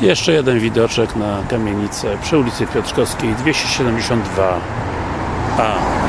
Jeszcze jeden widoczek na kamienicę przy ulicy Piotrkowskiej 272a